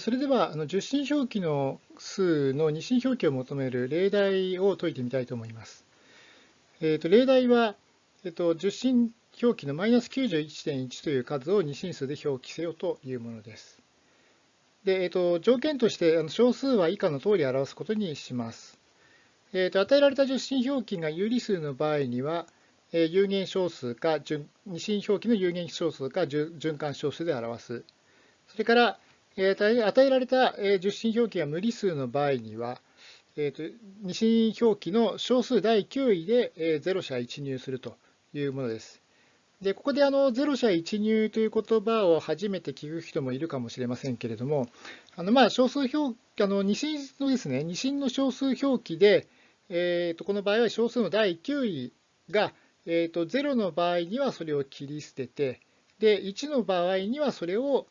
それでは、あの受信表記の数の二進表記を求める例題を解いてみたいと思います。えー、と例題は、えー、と受信表記のマイナス91.1という数を二進数で表記せよというものです。でえー、と条件としてあの小数は以下の通り表すことにします。えー、と与えられた受信表記が有理数の場合には、え、有限小数か二進表記の有限小数か循環小数で表す。それから与えられた受信表記が無理数の場合には、えーと、二進表記の小数第9位で0社1入するというものです。でここであの0社1入という言葉を初めて聞く人もいるかもしれませんけれども、あのまあ小数表あの二進のですね、二進の小数表記で、えー、とこの場合は小数の第9位が、えー、と0の場合にはそれを切り捨てて、で1の場合にはそれを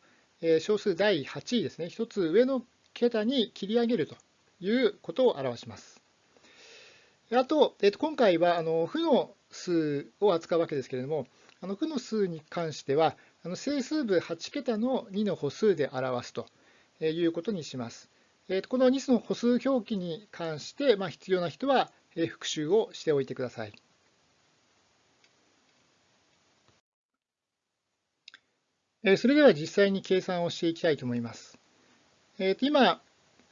小数第8位ですね、1つ上の桁に切り上げるということを表します。あと、えっと、今回はあの負の数を扱うわけですけれども、あの負の数に関しては、あの整数部8桁の2の歩数で表すということにします。えっと、この2の歩数表記に関して、まあ、必要な人は復習をしておいてください。それでは実際に計算をしていきたいと思います。えー、と今、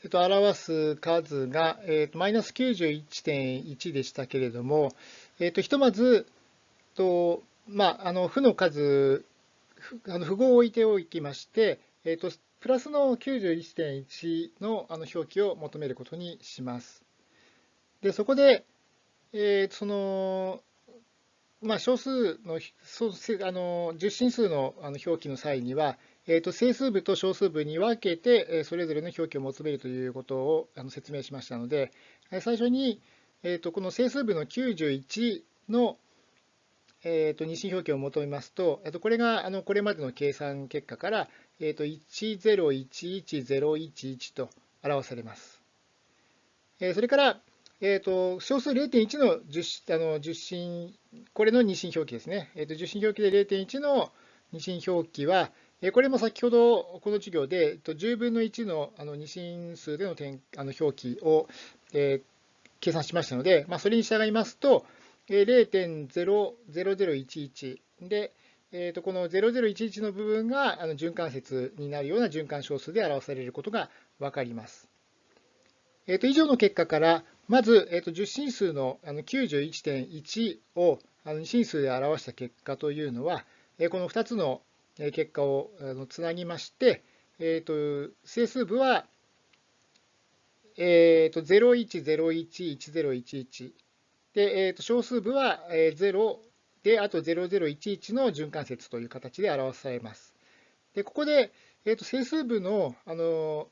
えー、と表す数がマイナス91.1でしたけれども、えー、とひとまず、とまあ、あの負の数、あの符号を置いておきまして、えー、とプラスの91.1のあの表記を求めることにします。でそこでえ、そのまあ、小数のあの十進数のあの表記の際には、えー、と整数部と小数部に分けてそれぞれの表記を求めるということをあの説明しましたので、最初に、えー、とこの整数部の91の、えー、と二進表記を求めますと、えー、とこれがあのこれまでの計算結果から、えー、と1011011と表されます。えそれから、えーと、小数0.1の受あの受信、これの二進表記ですね。えーと、受信表記で0.1の二進表記は、えー、これも先ほどこの授業で、えー、と10分の1のあの二進数での点あの表記を、えー、計算しましたので、まあ、それに従いますと、えー、0.00011で、えー、とこの0011の部分があの循環節になるような循環小数で表されることが分かります。えー、と以上の結果から、まず、えー、と10進数のあの91.1を二進数で表した結果というのは、えこの2つの結果をつなぎまして、えー、と整数部は、えー、と01011011で、えー、と小数部は0で、あと0011の循環節という形で表されます。でここで、えー、と整数部のあの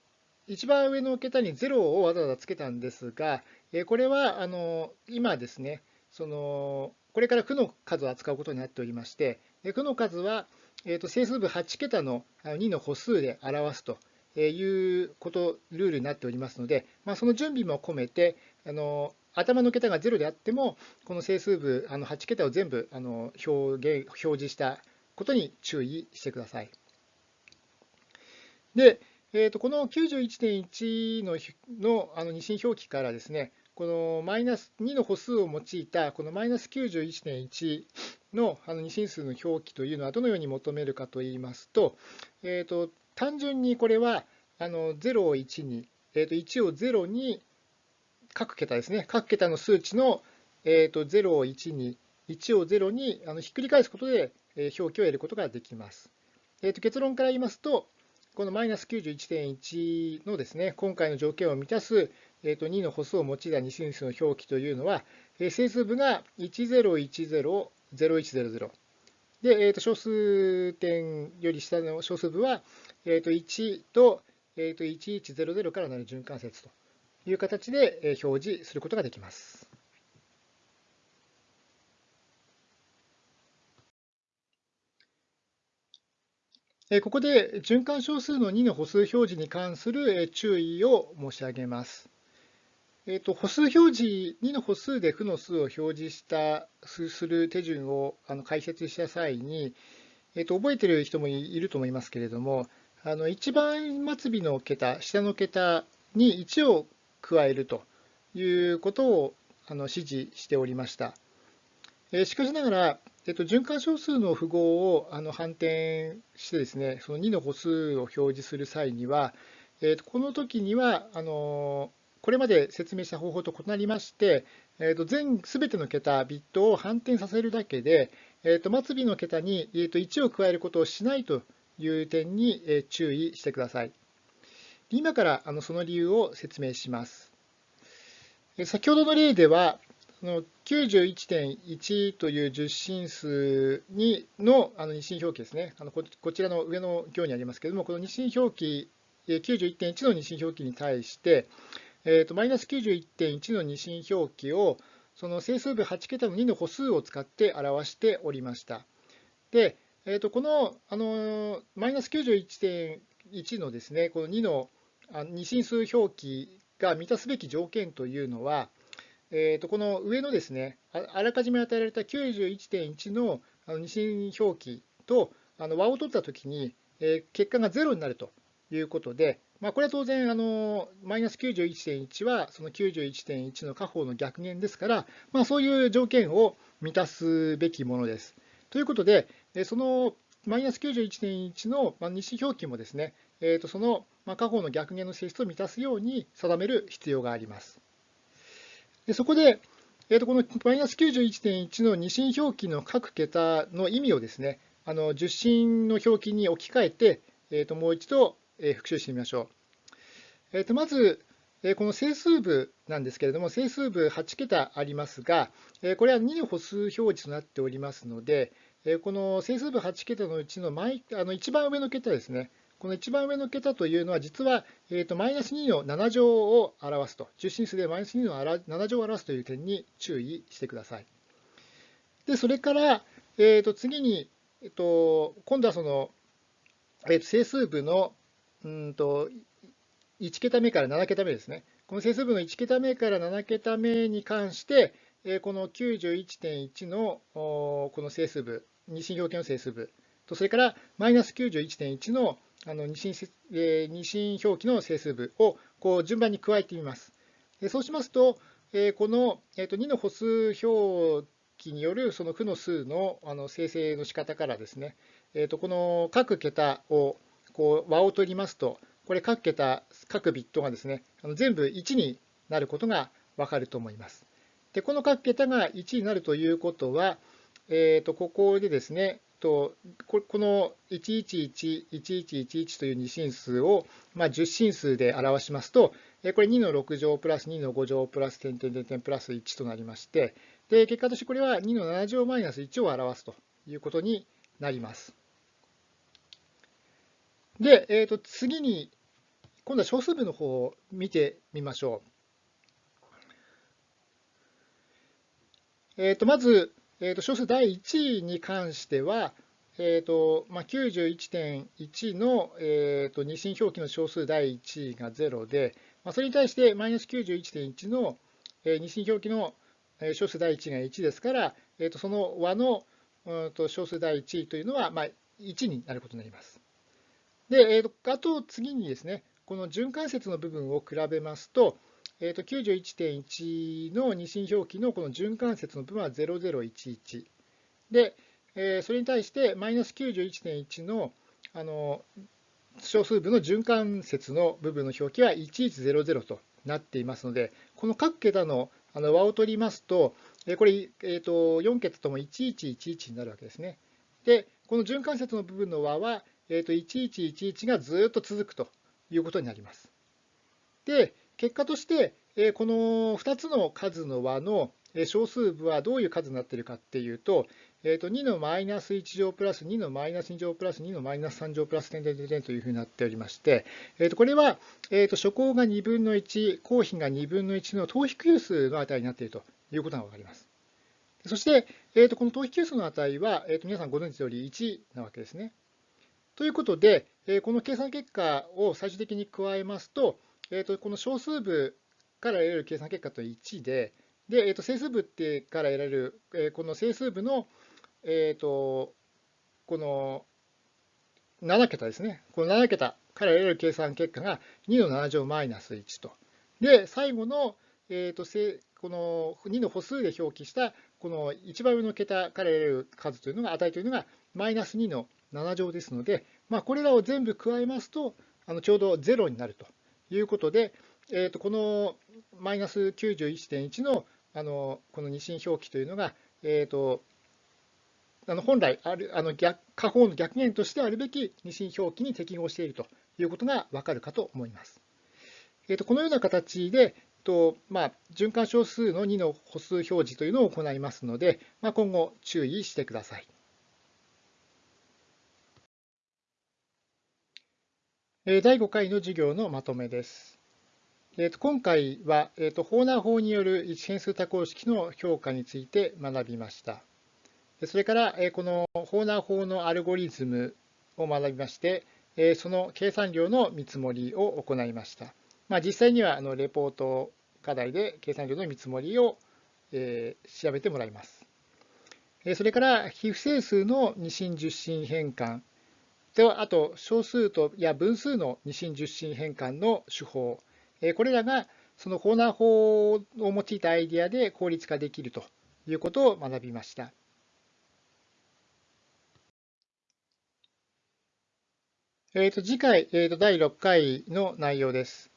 一番上の桁に0をわざわざつけたんですが、これはあの今ですね、そのこれから負の数を扱うことになっておりまして、負の数は、えー、と整数部8桁の2の歩数で表すということ、ルールになっておりますので、まあ、その準備も込めて、あの頭の桁が0であっても、この整数部あの8桁を全部あの表現表示したことに注意してください。で、えー、とこの91.1ののあの二進表記からですね、このマイナス2の歩数を用いたこのマイナス91.1のあの二進数の表記というのはどのように求めるかといいますと、えー、と単純にこれはあの0を1に、えー、と1を0に各桁ですね、各桁の数値の、えー、と0を1に、1を0にあのひっくり返すことで表記を得ることができます。えー、と結論から言いますと、このマイナス91.1のですね、今回の条件を満たす、えー、と2の歩数を用いた二進数の表記というのは、整数部が10100100で、えー、と小数点より下の小数部は、えー、と1と,、えー、と1100からなる循環節という形で表示することができます。ここで循環小数の2の歩数表示に関する注意を申し上げます。えーと、歩数表示、2の歩数で負の数を表示したする手順をあの解説した際に、えーと、覚えている人もいると思いますけれども、あの一番末尾の桁、下の桁に1を加えるということをあの指示しておりました。えしかしながら、えっと、循環小数の符号をあの反転してですね、その2の歩数を表示する際には、えっと、この時にはあのこれまで説明した方法と異なりまして、えっと、全全ての桁、ビットを反転させるだけで、えっと、末尾の桁に、えっと、1を加えることをしないという点にえ注意してください。今からあのその理由を説明します。先ほどの例では、91.1という十進数にのあの二進表記ですね。あのこちらの上の行にありますけれども、この二進表記、91.1の二進表記に対して、えーと、マイナス91.1の二進表記をその整数部8桁の2の歩数を使って表しておりました。で、えーと、このあのマイナス91.1のですね、この2の二進数表記が満たすべき条件というのは、えー、とこの上のですねあらかじめ与えられた91.1のあの二進表記とあの和を取ったときに、えー、結果が0になるということで、まあ、これは当然あのマイナス91.1はその91.1の下方の逆減ですから、まあ、そういう条件を満たすべきものです。ということで、そのマイナス91.1の二進表記もですね、えー、とその下方の逆減の性質を満たすように定める必要があります。でそこで、えー、とこのマイナス91.1の二進表記の各桁の意味をですね、あの十進の表記に置き換えて、えー、ともう一度、復習してみましょう。えー、とまず、えこの整数部なんですけれども、整数部8桁ありますが、えこれは2の歩数表示となっておりますので、えこの整数部8桁のうちの毎あの一番上の桁ですね、この一番上の桁というのは、実は、えー、とマイナス2の7乗を表すと、十進数でマイナス2の7乗を表すという点に注意してください。で、それから、えー、と次に、えー、と今度はその、えー、と整数部のうんと1桁目から7桁目ですね。この整数部の1桁目から7桁目に関して、この91.1のこの整数部、二進表記の整数部と、それからマイナス91.1のあの二進,、二進表記の整数部をこう順番に加えてみます。そうしますと、この、2の歩数表記によるその負の数のあの生成の仕方からですね、この各桁をこう和を取りますと、これ各桁、各ビットがですね、あの全部1になることがわかると思います。で、この各桁が1になるということは、えー、とここでですね、とこの111111という二進数を、まあ、10進数で表しますと、これ2の6乗プラス2の5乗プラス点点点点プラス1となりまして、で結果としてこれは2の7乗マイナス1を表すということになります。で、えー、と次に、今度は小数部の方を見てみましょう。えー、とまず、えー、と小数第1位に関しては、えーとまあ、91.1の、えー、と二進表記の小数第1位が0で、まあ、それに対してマイナス91.1の、えー、二進表記の小数第1位が1ですから、えー、とその和の、うんと小数第1位というのは、まあ、1になることになります。で、えー、とあと次にですね、この循環節の部分を比べますと、えー、と91.1の二進表記のこの循環節の部分は0011。で、えー、それに対してマイナス91.1のあの小数部の循環節の部分の表記は1100となっていますので、この各桁のあの和を取りますと、えこれ、えー、と4桁とも1111になるわけですね。で、この循環節の部分の和は、えー、と1111がずっと続くということになります。で、結果として、えこの2つの数の和の小数部はどういう数になっているかっていうと、えー、と2のマイナス1乗プラス2のマイナス2乗プラス2のマイナス3乗プラス点点点というふうになっておりまして、えー、とこれはえー、と初項が2分の1、公比が2分の1の等比級数の値になっているということが分かります。そして、えー、とこの等比級数の値は、えー、と皆さんご存知のより1なわけですね。ということで、この計算結果を最終的に加えますと、この小数部から得られる計算結果と1で、でえー、と整数部ってから得られる、え、この整数部の、えー、とこの7桁ですね。この7桁から得られる計算結果が2の7乗マイナス1と。で、最後の、えーと、この2の歩数で表記したこの一番上の桁から得られる数というのが値というのがマイナス2の7乗ですので、まあ、これらを全部加えますとあのちょうど0になるということで、えー、とこのマイナス91.1のあのこの二進表記というのが、えー、とあの本来あるあの逆下方の逆減としてあるべき二進表記に適合しているということがわかるかと思います。えー、とこのような形で、とまあ、循環小数の2の歩数表示というのを行いますので、まあ、今後注意してください。第5回の授業のまとめです。えー、と今回は、えー、とホーナー法による一変数多項式の評価について学びました。それから、え、このホーナー法のアルゴリズムを学びまして、え、その計算量の見積もりを行いました。まあ、実際にはあのレポート課題で計算量の見積もりを、え、調べてもらいます。それから非不整数の二進十進変換ではあと小数とや分数の二進十進変換の手法これらがそのコーナー法を用いたアイディアで効率化できるということを学びました。えー、と次回、えー、と第6回の内容です。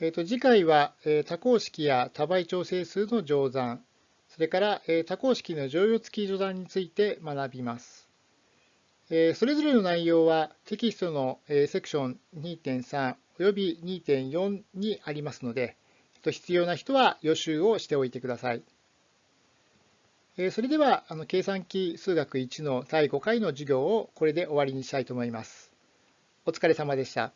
えー、と次回は、えー、多項式や多倍調整数の乗算、それから、えー、多項式の乗用付き乗算について学びます。それぞれの内容はテキストの、セクション2.3および2.4にありますので、必要な人は予習をしておいてください。それでは、計算機数学1の第5回の授業をこれで終わりにしたいと思います。お疲れ様でした。